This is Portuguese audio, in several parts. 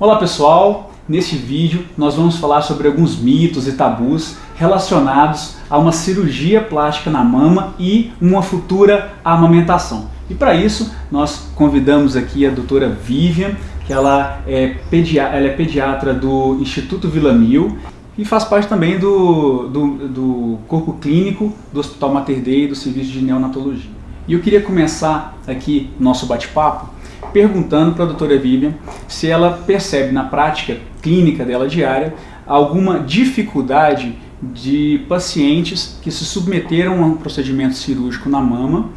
Olá pessoal, neste vídeo nós vamos falar sobre alguns mitos e tabus relacionados a uma cirurgia plástica na mama e uma futura amamentação. E para isso nós convidamos aqui a doutora Vivian, que ela é, ela é pediatra do Instituto Vila Mil e faz parte também do, do, do corpo clínico do Hospital Mater Dei e do Serviço de Neonatologia. E eu queria começar aqui nosso bate-papo perguntando para a doutora Vivian se ela percebe na prática clínica dela diária alguma dificuldade de pacientes que se submeteram a um procedimento cirúrgico na mama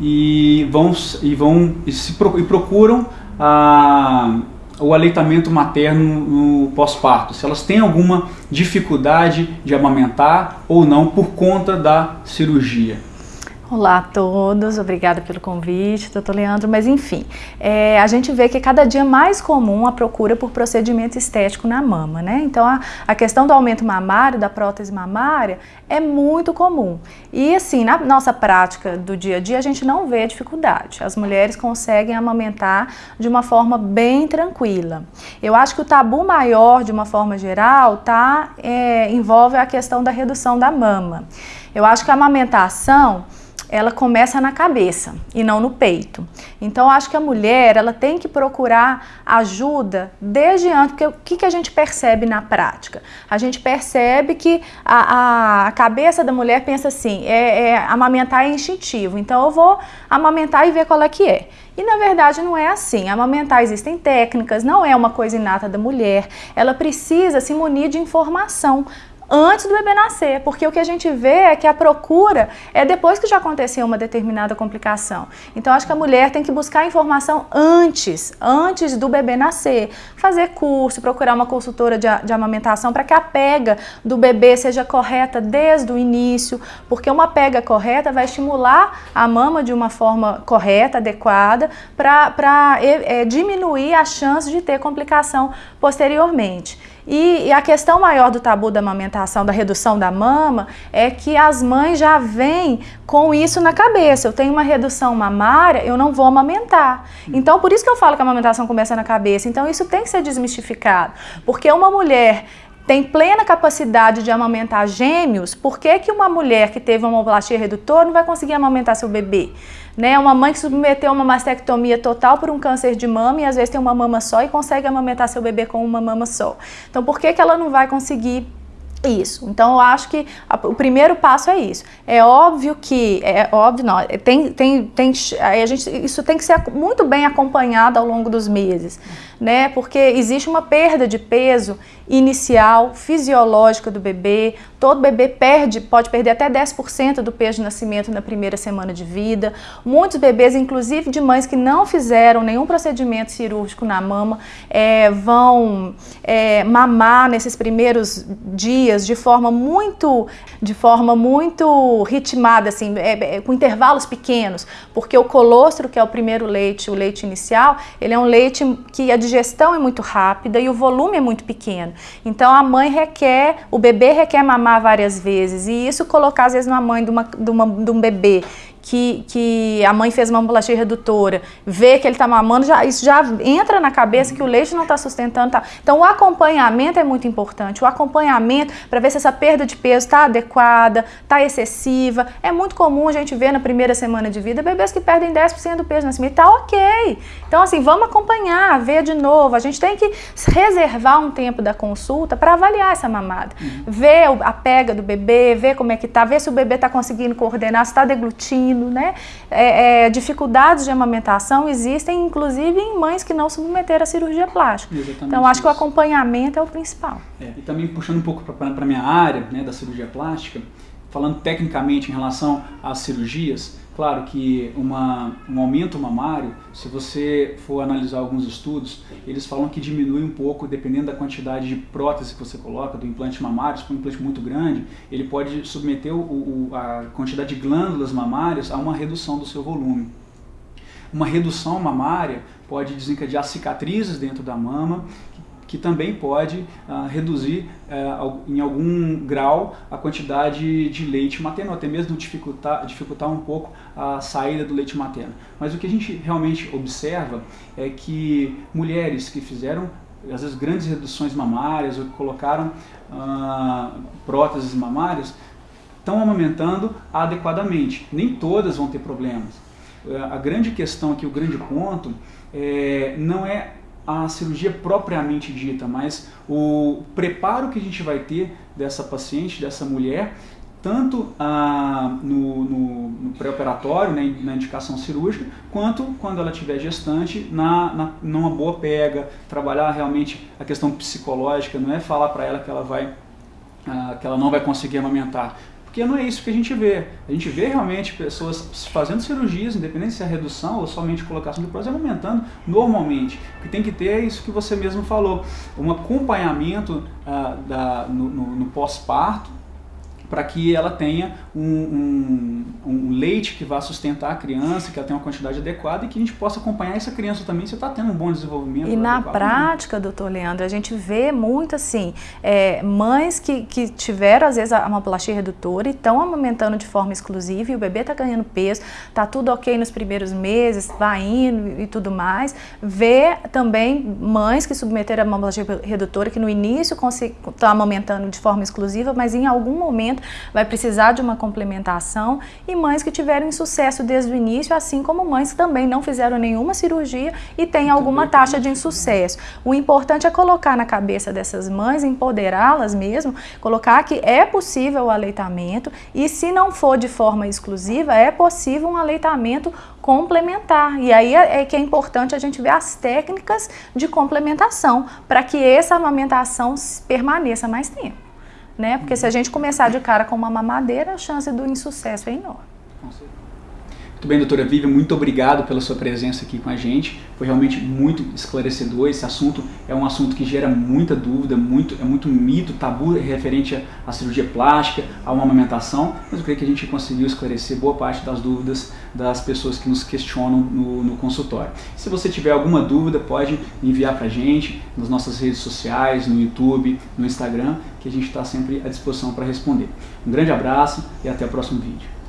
e vão e vão e, se, e procuram a, o aleitamento materno no pós-parto, se elas têm alguma dificuldade de amamentar ou não por conta da cirurgia. Olá a todos, obrigada pelo convite, doutor Leandro. Mas enfim, é, a gente vê que é cada dia mais comum a procura por procedimento estético na mama, né? Então a, a questão do aumento mamário, da prótese mamária, é muito comum. E assim, na nossa prática do dia a dia, a gente não vê dificuldade. As mulheres conseguem amamentar de uma forma bem tranquila. Eu acho que o tabu maior, de uma forma geral, tá, é, envolve a questão da redução da mama. Eu acho que a amamentação ela começa na cabeça e não no peito. Então, acho que a mulher ela tem que procurar ajuda desde antes, porque o que, que a gente percebe na prática? A gente percebe que a, a cabeça da mulher pensa assim, é, é, amamentar é instintivo, então eu vou amamentar e ver qual é que é. E na verdade não é assim. Amamentar existem técnicas, não é uma coisa inata da mulher. Ela precisa se munir de informação antes do bebê nascer, porque o que a gente vê é que a procura é depois que já aconteceu uma determinada complicação. Então acho que a mulher tem que buscar informação antes, antes do bebê nascer, fazer curso, procurar uma consultora de, de amamentação para que a pega do bebê seja correta desde o início, porque uma pega correta vai estimular a mama de uma forma correta, adequada, para é, diminuir a chance de ter complicação posteriormente. E, e, a questão maior do tabu da amamentação, da redução da mama, é que as mães já vêm com isso na cabeça. Eu tenho uma redução mamária, eu não vou amamentar. Então, por isso que eu falo que a amamentação começa na cabeça. Então, isso tem que ser desmistificado. Porque uma mulher tem plena capacidade de amamentar gêmeos, por que, que uma mulher que teve uma homoplastia redutora não vai conseguir amamentar seu bebê? Né? Uma mãe que submeteu a uma mastectomia total por um câncer de mama e às vezes tem uma mama só e consegue amamentar seu bebê com uma mama só. Então por que, que ela não vai conseguir isso. Então eu acho que a, o primeiro passo é isso. É óbvio que, é óbvio não, tem, tem, tem, a gente, isso tem que ser muito bem acompanhado ao longo dos meses, né? Porque existe uma perda de peso inicial, fisiológica do bebê. Todo bebê perde, pode perder até 10% do peso de nascimento na primeira semana de vida. Muitos bebês, inclusive de mães que não fizeram nenhum procedimento cirúrgico na mama, é, vão é, mamar nesses primeiros dias de forma muito, de forma muito ritmada, assim, é, é com intervalos pequenos, porque o colostro, que é o primeiro leite, o leite inicial, ele é um leite que a digestão é muito rápida e o volume é muito pequeno. Então a mãe requer, o bebê requer mamar várias vezes e isso colocar às vezes numa mãe de, uma, de, uma, de um bebê que, que a mãe fez uma ambulancia redutora, vê que ele está mamando, já, isso já entra na cabeça que o leite não está sustentando. Tá. Então o acompanhamento é muito importante, o acompanhamento para ver se essa perda de peso está adequada, está excessiva. É muito comum a gente ver na primeira semana de vida bebês que perdem 10% do peso na nascimento, está ok. Então assim, vamos acompanhar, ver de novo. A gente tem que reservar um tempo da consulta para avaliar essa mamada. Uhum. Ver a pega do bebê, ver como é que está, ver se o bebê está conseguindo coordenar, se está deglutindo, né? É, é, dificuldades de amamentação existem, inclusive, em mães que não submeteram a cirurgia plástica. Exatamente então, acho isso. que o acompanhamento é o principal. É, e também puxando um pouco para a minha área, né, da cirurgia plástica, falando tecnicamente em relação às cirurgias, Claro que uma, um aumento mamário, se você for analisar alguns estudos, eles falam que diminui um pouco, dependendo da quantidade de prótese que você coloca, do implante mamário, se for um implante muito grande, ele pode submeter o, o, a quantidade de glândulas mamárias a uma redução do seu volume. Uma redução mamária pode desencadear cicatrizes dentro da mama, que também pode uh, reduzir uh, em algum grau a quantidade de leite materno, até mesmo dificultar, dificultar um pouco a saída do leite materno. Mas o que a gente realmente observa é que mulheres que fizeram às vezes grandes reduções mamárias ou que colocaram ah, próteses mamárias, estão amamentando adequadamente. Nem todas vão ter problemas. A grande questão aqui, o grande ponto, é, não é a cirurgia propriamente dita, mas o preparo que a gente vai ter dessa paciente, dessa mulher, tanto ah, no, no, no pré-operatório, né, na indicação cirúrgica, quanto quando ela estiver gestante, na, na, numa boa pega, trabalhar realmente a questão psicológica, não é falar para ela que ela, vai, ah, que ela não vai conseguir amamentar, porque não é isso que a gente vê. A gente vê realmente pessoas fazendo cirurgias, independente se é redução ou somente colocação de prótese, aumentando normalmente. O que tem que ter é isso que você mesmo falou, um acompanhamento ah, da, no, no, no pós-parto, para que ela tenha um, um, um, leite que vá sustentar a criança, que ela tenha uma quantidade adequada e que a gente possa acompanhar essa criança também se está tendo um bom desenvolvimento. E na prática, doutor Leandro, a gente vê muito assim, é, mães que, que tiveram às vezes uma plastia redutora e estão amamentando de forma exclusiva e o bebê está ganhando peso, está tudo ok nos primeiros meses, vai indo e tudo mais. Vê também mães que submeteram a mamoplastia redutora que no início estão amamentando de forma exclusiva, mas em algum momento vai precisar de uma complementação e mães que tiveram insucesso desde o início, assim como mães que também não fizeram nenhuma cirurgia e têm alguma taxa de insucesso. O importante é colocar na cabeça dessas mães, empoderá-las mesmo, colocar que é possível o aleitamento e se não for de forma exclusiva, é possível um aleitamento complementar. E aí é, é que é importante a gente ver as técnicas de complementação para que essa amamentação permaneça mais tempo né? Porque se a gente começar de cara com uma mamadeira, a chance do insucesso é enorme. Muito bem, doutora Vivian, muito obrigado pela sua presença aqui com a gente. Foi realmente muito esclarecedor. Esse assunto é um assunto que gera muita dúvida, muito, é muito mito, tabu referente à cirurgia plástica, a uma amamentação, mas eu creio que a gente conseguiu esclarecer boa parte das dúvidas das pessoas que nos questionam no, no consultório. Se você tiver alguma dúvida, pode enviar para a gente nas nossas redes sociais, no YouTube, no Instagram, que a gente está sempre à disposição para responder. Um grande abraço e até o próximo vídeo.